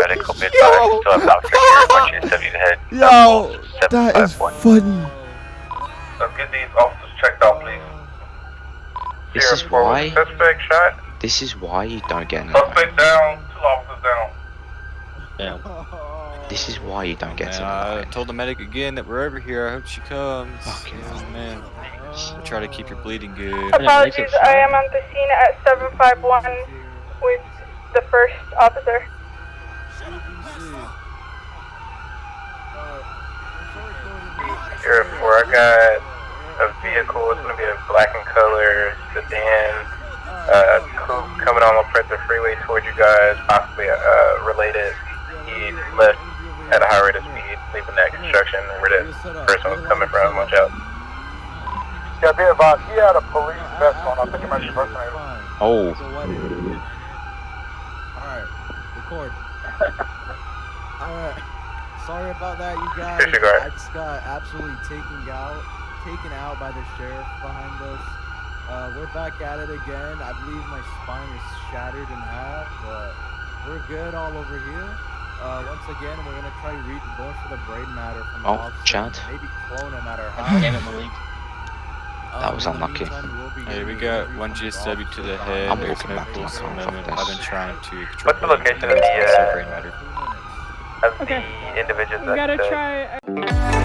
head. Yo! That is funny. This is why. This is why you don't get that. suspect down, two officers down. Damn. This is why you don't get Man, in I told the medic again that we're over here. I hope she comes. Yeah, man. We'll try to keep your bleeding good. Apologies, I am on the scene at 751 with the first officer. Sierra four, I got a vehicle, it's gonna be a black and color sedan, uh, coupe coming on the Preta freeway towards you guys, possibly, uh, related. He left at a high rate of speed, leaving that construction where that person was coming from, watch out. Yeah, be advised, he had a police vest on, I think it might be impersonator. Oh. Alright, record. Alright. Sorry about that, you guys. I just got absolutely taken out, taken out by the sheriff behind us. Uh, we're back at it again. I believe my spine is shattered in half, but we're good all over here. Uh, once again, we're gonna try re- going for the brain matter from the Oh, officer, Chad. Maybe clone him at our house. Damn it, Malik. Um, That was unlucky. meantime, we'll be Hey, getting we a got debrief one from the GSW to the head. behind There's us. no back to my pulse car, on fuck them. this. I've been trying to control What's the location of the, uh, brain matter. Of Okay. the individuals We gotta that, uh, try.